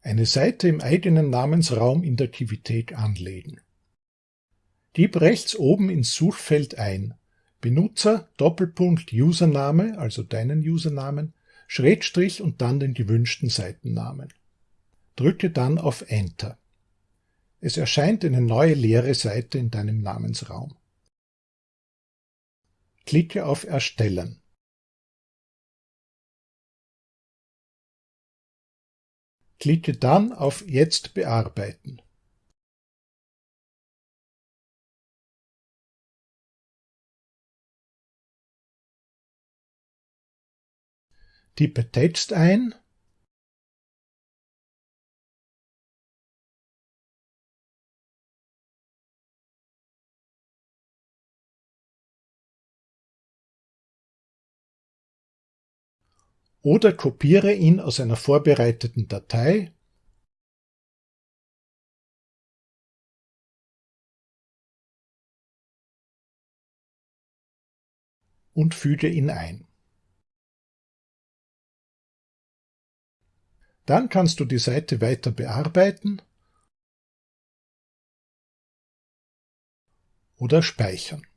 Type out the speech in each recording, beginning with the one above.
Eine Seite im eigenen Namensraum in der Kivithek anlegen. Gib rechts oben ins Suchfeld ein Benutzer Doppelpunkt Username, also deinen Usernamen, Schrägstrich und dann den gewünschten Seitennamen. Drücke dann auf Enter. Es erscheint eine neue leere Seite in deinem Namensraum. Klicke auf Erstellen. Klicke dann auf Jetzt bearbeiten. Tippe Text ein oder kopiere ihn aus einer vorbereiteten Datei und füge ihn ein. Dann kannst du die Seite weiter bearbeiten oder speichern.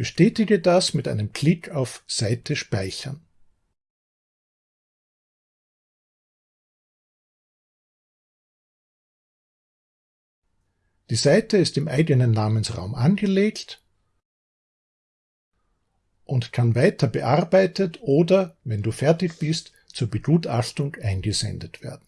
Bestätige das mit einem Klick auf Seite speichern. Die Seite ist im eigenen Namensraum angelegt und kann weiter bearbeitet oder, wenn du fertig bist, zur Begutachtung eingesendet werden